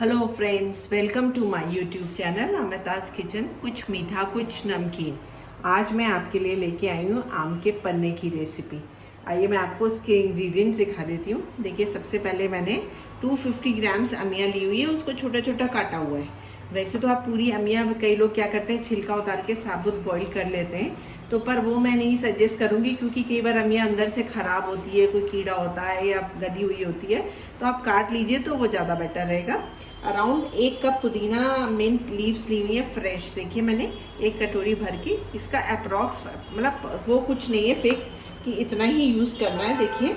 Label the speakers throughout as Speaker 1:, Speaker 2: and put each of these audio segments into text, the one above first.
Speaker 1: Hello friends welcome to my YouTube channel Amita's kitchen कुछ मीठा, कुछ नमकीन। आज मैं आपके लिए लेके आई हूँ आम के पन्ने की रेसिपी आइए मैं आपको उसके इंग्रेडिएंट्स दिखा देती हूँ। देखिए, सबसे पहले मैंने 250 ग्राम्स अमिया ली हुई है, उसको छोटा छोटा काटा हुआ है। वैसे तो आप पूरी अमिया, कई लोग क्या करते हैं, छिलका उतार के साबुत बॉईल कर लेते हैं। तो पर वो मैं नहीं सजेस्ट करूँगी क्योंकि कई बार अमिया अंदर से ख़राब होती है, कोई कीड़ा होता है या गदी हुई होती है तो आप काट लीजिए तो वो ज़्यादा बेटर रहेगा। अराउंड एक कप पुदीना मिंट लीव्स ली हुई है फ्रेश देखिए मैंने एक कटोरी भर के, इसका अप्रॉक्स मतलब वो कुछ नहीं है फेक कि इतना ही यूज़ करना है। देखिए,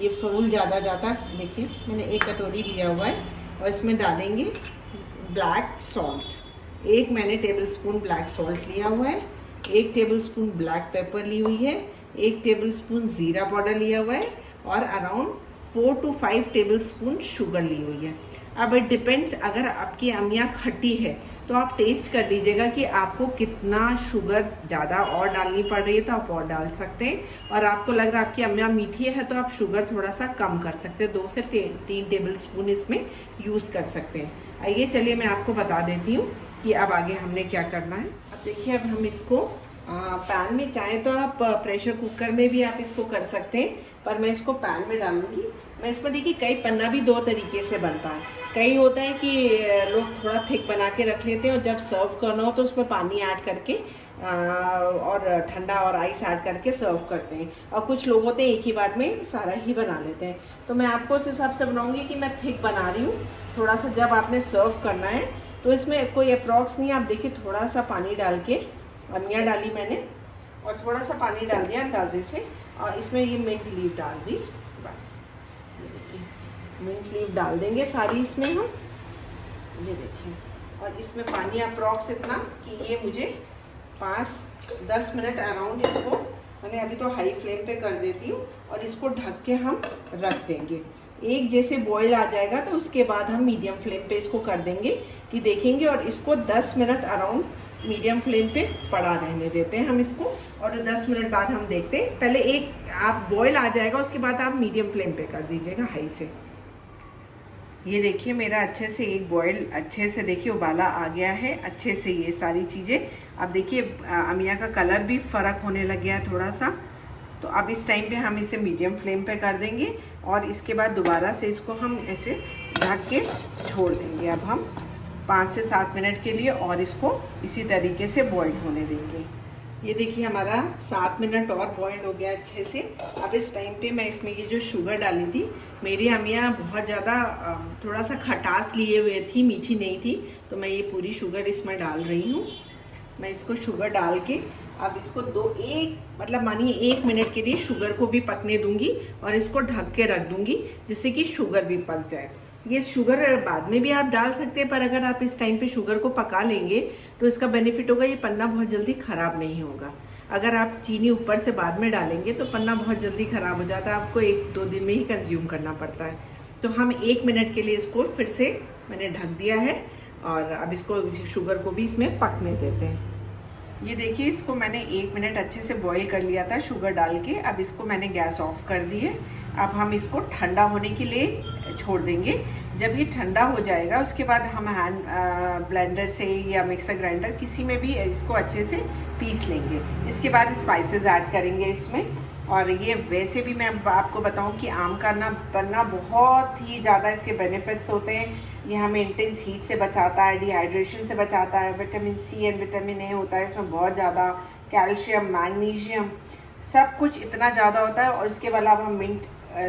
Speaker 1: ये फूल ज़्यादा जाता है। देखिए, मैंने एक कटोरी लिया हुआ है और इसमें डालेंगे ब्लैक सॉल्ट। एक मैंने टेबल स्पून ब्लैक सॉल्ट लिया हुआ है, एक टेबल स्पून ब्लैक पेपर ली हुई है, एक टेबल स्पून ज़ीरा पाउडर लिया हुआ है और around four to five tablespoon sugar ली हुई है। अब इट डिपेंड्स अगर आपकी अमिया खट्टी है तो आप टेस्ट कर लीजिएगा कि आपको कितना शुगर ज़्यादा और डालनी पड़ रही है तो आप और डाल सकते हैं। और आपको लग रहा है आपकी अमिया मीठी है तो आप शुगर थोड़ा सा कम कर सकते हैं। दो से तीन टेबल स्पून इसमें यूज़ कर सकते हैं। आइए, चलिए मैं आपको बता देती हूँ कि अब आगे हमने क्या करना है। अब देखिए, अब हम इसको पैन में चाहे तो आप प्रेशर कुकर में भी आप इसको कर सकते हैं, पर मैं इसको पैन में डालूँगी। मैं इसमें देखिए कई पन्ना भी दो तरीके से बनता है। कई होता है कि लोग थोड़ा थिक बना के रख लेते हैं और जब सर्व करना हो तो उसमें पानी ऐड करके और ठंडा और आइस ऐड करके सर्व करते हैं। और कुछ लोग होते हैं एक ही बार में सारा ही बना लेते हैं। तो मैं आपको उस हिसाब से बनाऊँगी कि मैं थिक बना रही हूँ। थोड़ा सा जब आपने सर्व करना है तो इसमें कोई अप्रॉक्स नहीं, आप देखिए थोड़ा सा पानी डाल के अमिया डाली मैंने और थोड़ा सा पानी डाल दिया अंदाजे से। और इसमें ये मिंट लीव डाल दी। बस। ये देखिए मिंट लीव डाल देंगे सारी इसमें हम। ये देखिए, और इसमें पानी अप्रॉक्स इतना कि ये मुझे पाँच, दस मिनट अराउंड इसको, मैंने अभी तो हाई फ्लेम पे कर देती हूँ, और इसको ढक के हम रख देंगे। एक जैसे बॉईल आ जाएगा तो उसके बाद हम मीडियम फ्लेम पे इसको कर देंगे कि देखेंगे और इसको 10 मिनट अराउंड मीडियम फ्लेम पे पड़ा रहने देते हैं हम इसको और 10 मिनट बाद हम देखते हैं। पहले एक आप बॉईल आ जाएगा, उसके बाद आप मीडियम फ्लेम पे कर दीजिएगा हाई से। ये देखिए मेरा अच्छे से एक बॉयल अच्छे से देखिए उबाला आ गया है, अच्छे से ये सारी चीज़ें। अब देखिए अमिया का कलर भी फ़र्क होने लग गया है थोड़ा सा तो अब इस टाइम पे हम इसे मीडियम फ्लेम पे कर देंगे और इसके बाद दोबारा से इसको हम ऐसे ढक के छोड़ देंगे। अब हम पाँच से सात मिनट के लिए और इसको इसी तरीके से बॉईल होने देंगे। ये देखिए हमारा सात मिनट और बॉयल हो गया अच्छे से। अब इस टाइम पे मैं इसमें ये जो शुगर डाली थी, मेरी अमिया बहुत ज़्यादा थोड़ा सा खटास लिए हुए थी, मीठी नहीं थी तो मैं ये पूरी शुगर इसमें डाल रही हूँ। मैं इसको शुगर डाल के अब इसको दो एक मतलब मानिए एक मिनट के लिए शुगर को भी पकने दूँगी और इसको ढक के रख दूँगी जिससे कि शुगर भी पक जाए। ये शुगर बाद में भी आप डाल सकते हैं, पर अगर आप इस टाइम पे शुगर को पका लेंगे तो इसका बेनिफिट होगा ये पन्ना बहुत जल्दी ख़राब नहीं होगा। अगर आप चीनी ऊपर से बाद में डालेंगे तो पन्ना बहुत जल्दी ख़राब हो जाता है, आपको एक दो दिन में ही कंज्यूम करना पड़ता है। तो हम एक मिनट के लिए इसको फिर से मैंने ढक दिया है। और अब इसको शुगर को भी इसमें पकने देते हैं। ये देखिए, इसको मैंने एक मिनट अच्छे से बॉईल कर लिया था शुगर डाल के। अब इसको मैंने गैस ऑफ़ कर दी है। अब हम इसको ठंडा होने के लिए छोड़ देंगे। जब ये ठंडा हो जाएगा, उसके बाद हम हैंड ब्लेंडर से या मिक्सर ग्राइंडर किसी में भी इसको अच्छे से पीस लेंगे। इसके बाद स्पाइसेस ऐड करेंगे इसमें। और ये वैसे भी मैं आपको बताऊँ कि आम का ना बनना बहुत ही ज़्यादा इसके बेनिफिट्स होते हैं। ये हमें इंटेंस हीट से बचाता है डिहाइड्रेशन से बचाता है vitamin C and vitamin A होता है, इसमें बहुत ज़्यादा कैल्शियम मैग्नीशियम सब कुछ इतना ज़्यादा होता है। और इसके अलावा हम मिंट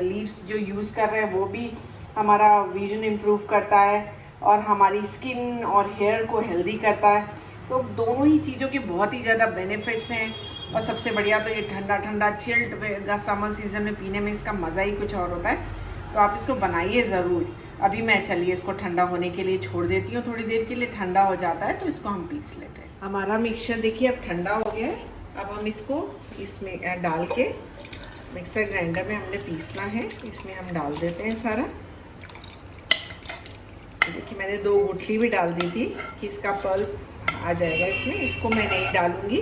Speaker 1: लीव्स जो यूज़ कर रहे हैं, वो भी हमारा विजन इम्प्रूव करता है और हमारी स्किन और हेयर को हेल्दी करता है। तो दोनों ही चीज़ों के बहुत ही ज़्यादा बेनिफिट्स हैं। और सबसे बढ़िया तो ये ठंडा ठंडा चिल्ड का समर सीज़न में पीने में इसका मज़ा ही कुछ और होता है। तो आप इसको बनाइए ज़रूर। अभी मैं चलिए इसको ठंडा होने के लिए छोड़ देती हूँ। थोड़ी देर के लिए ठंडा हो जाता है तो इसको हम पीस लेते हैं। हमारा मिक्सचर देखिए अब ठंडा हो गया है। अब हम इसको इसमें डाल के मिक्सर ग्राइंडर में हमने पीसना है। इसमें हम डाल देते हैं सारा। देखिए मैंने दो गुठली भी डाल दी थी कि इसका पल्प आ जाएगा इसमें। इसको मैं नहीं डालूँगी।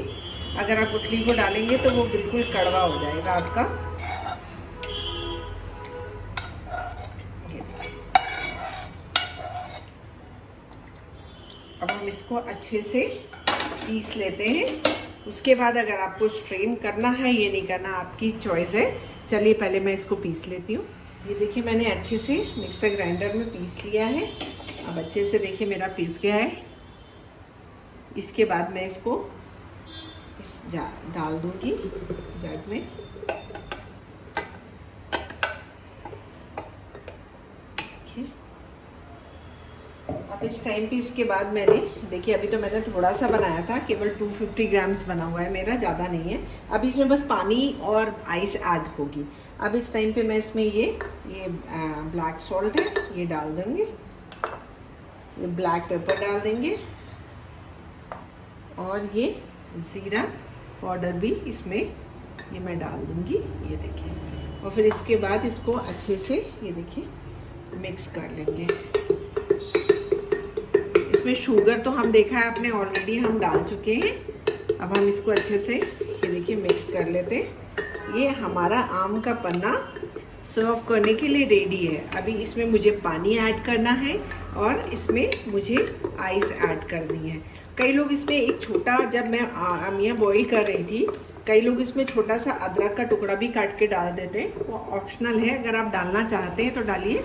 Speaker 1: अगर आप गुठली को डालेंगे तो वो बिल्कुल कड़वा हो जाएगा आपका। अब हम इसको अच्छे से पीस लेते हैं। उसके बाद अगर आपको स्ट्रेन करना है, ये नहीं करना, आपकी चॉइस है। चलिए पहले मैं इसको पीस लेती हूँ। ये देखिए, मैंने अच्छे से मिक्सर ग्राइंडर में पीस लिया है। अब अच्छे से देखिए मेरा पीस गया है। इसके बाद मैं इसको इस जा, डाल दूँगी जग में। अब इस टाइम पे इसके बाद मैंने, देखिए, अभी तो मैंने थोड़ा सा बनाया था, केवल 250 ग्राम्स बना हुआ है मेरा, ज़्यादा नहीं है। अब इसमें बस पानी और आइस ऐड होगी। अब इस टाइम पे मैं इसमें ये ये ब्लैक सॉल्ट है, ये डाल देंगे। ये ब्लैक पेपर डाल देंगे। और ये ज़ीरा पाउडर भी इसमें ये मैं डाल दूँगी, ये देखिए। और फिर इसके बाद इसको अच्छे से ये देखिए, मिक्स कर लेंगे। इसमें शुगर तो हम देखा है आपने ऑलरेडी हम डाल चुके हैं। अब हम इसको अच्छे से ये देखिए मिक्स कर लेते हैं। ये हमारा आम का पन्ना सर्व करने के लिए रेडी है। अभी इसमें मुझे पानी ऐड करना है और इसमें मुझे आइस ऐड करनी है। कई लोग इसमें एक छोटा, जब मैं अमिया बॉईल कर रही थी, कई लोग इसमें छोटा सा अदरक का टुकड़ा भी काट के डाल देते हैं। वो ऑप्शनल है, अगर आप डालना चाहते हैं तो डालिए।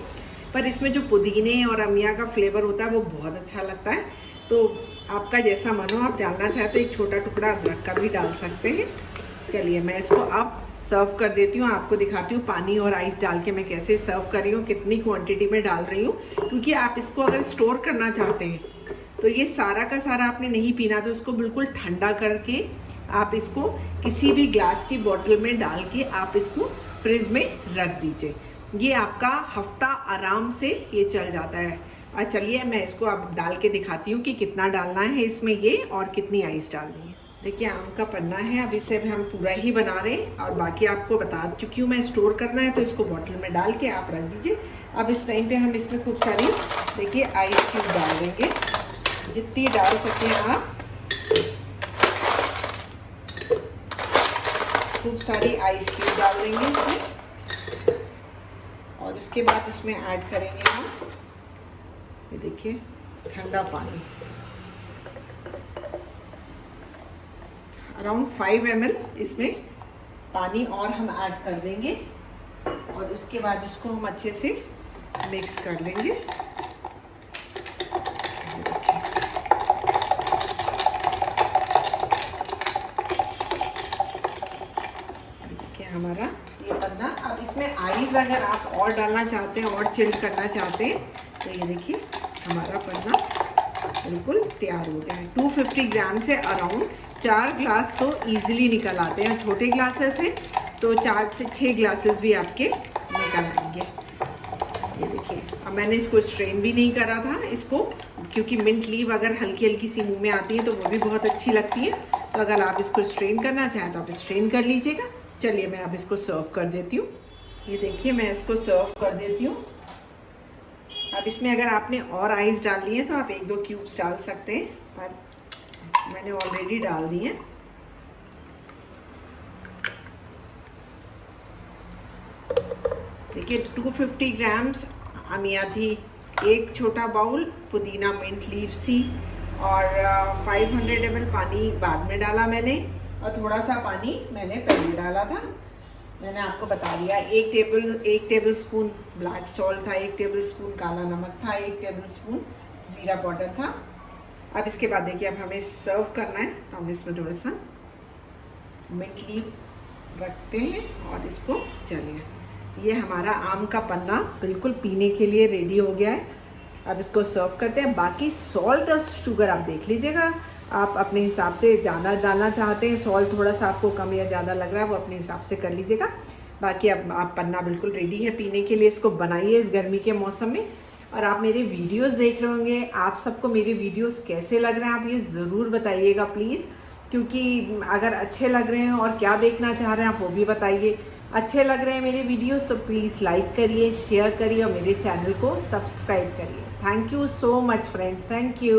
Speaker 1: पर इसमें जो पुदीने और अमिया का फ्लेवर होता है, वो बहुत अच्छा लगता है। तो आपका जैसा मन हो, आप डालना चाहते तो एक छोटा टुकड़ा अदरक का भी डाल सकते हैं। चलिए, मैं इसको अब सर्व कर देती हूँ, आपको दिखाती हूँ पानी और आइस डाल के मैं कैसे सर्व कर रही हूँ, कितनी क्वांटिटी में डाल रही हूँ। क्योंकि आप इसको अगर स्टोर करना चाहते हैं तो ये सारा का सारा आपने नहीं पीना तो उसको बिल्कुल ठंडा करके आप इसको किसी भी ग्लास की बोतल में डाल के आप इसको फ्रिज में रख दीजिए। ये आपका हफ़्ता आराम से ये चल जाता है। और चलिए मैं इसको अब डाल के दिखाती हूँ कि कितना डालना है इसमें ये और कितनी आइस डालनी है। देखिए, आम का पन्ना है अब इसे हम पूरा ही बना रहे हैं और बाकी आपको बता चुकी हूँ मैं स्टोर करना है तो इसको बॉटल में डाल के आप रख दीजिए। अब इस टाइम पे हम इसमें खूब सारी, देखिए आइस क्यूब डाल देंगे। जितनी डाल सकें आप। खूब सारी आइस क्यूब डाल देंगे इसमें। और उसके बाद इसमें ऐड करेंगे हम। ये देखिए, ठंडा पानी। अराउंड फाइव एम इसमें पानी और हम ऐड कर देंगे। और उसके बाद उसको हम अच्छे से मिक्स कर लेंगे। हमारा। ये पन्ना। अब इसमें आइस अगर आप और डालना चाहते हैं, और चिल्ड करना चाहते हैं तो ये देखिए, हमारा पन्ना बिल्कुल तैयार हो गया है। 250 ग्राम से अराउंड चार ग्लास तो इजीली निकल आते हैं। छोटे ग्लासेस हैं तो चार से छः ग्लासेस भी आपके निकल आएँगे। ये देखिए, अब मैंने इसको स्ट्रेन भी नहीं करा था। इसको, क्योंकि मिंट लीव अगर हल्की हल्की सी मुँह में आती है तो वो भी बहुत अच्छी लगती है। तो अगर आप इसको स्ट्रेन करना चाहें तो आप स्ट्रेन कर लीजिएगा। चलिए मैं अब इसको सर्व कर देती हूँ। ये देखिए, मैं इसको सर्व कर देती हूँ। अब इसमें अगर आपने और आइस डाल डालनी है तो आप एक दो क्यूब्स डाल सकते हैं। पर मैंने ऑलरेडी डाल दी है। देखिए 250 ग्राम्स अमिया थी एक छोटा बाउल पुदीना मिंट लीव्स थी और 500 हंड्रेड पानी बाद में डाला मैंने। और थोड़ा सा पानी मैंने पहले डाला था। मैंने आपको बता दिया, एक टेबल एक टेबल स्पून ब्लैक सॉल्ट था, एक टेबल स्पून काला नमक था, एक टेबल स्पून ज़ीरा पाउडर था। अब इसके बाद देखिए, अब हमें सर्व करना है तो हम इसमें थोड़ा सा मिंट लीव रखते हैं और इसको चलिए ये हमारा आम का पन्ना बिल्कुल पीने के लिए रेडी हो गया है। अब इसको सर्व करते हैं। बाकी सॉल्ट और शुगर आप देख लीजिएगा। आप अपने हिसाब से ज़्यादा डालना चाहते हैं सॉल्ट थोड़ा सा आपको कम या ज़्यादा लग रहा है, वो अपने हिसाब से कर लीजिएगा। बाकी अब आप पन्ना बिल्कुल रेडी है पीने के लिए, इसको बनाइए इस गर्मी के मौसम में। और आप मेरे वीडियोस देख रहे होंगे। आप सबको मेरे वीडियोस कैसे लग रहे हैं, आप ये ज़रूर बताइएगा प्लीज़ क्योंकि अगर अच्छे लग रहे हैं और क्या देखना चाह रहे हैं, आप वो भी बताइए। अच्छे लग रहे हैं मेरे वीडियोस तो प्लीज़ लाइक करिए शेयर करिए और मेरे चैनल को सब्सक्राइब करिए। Thank you so much friends thank you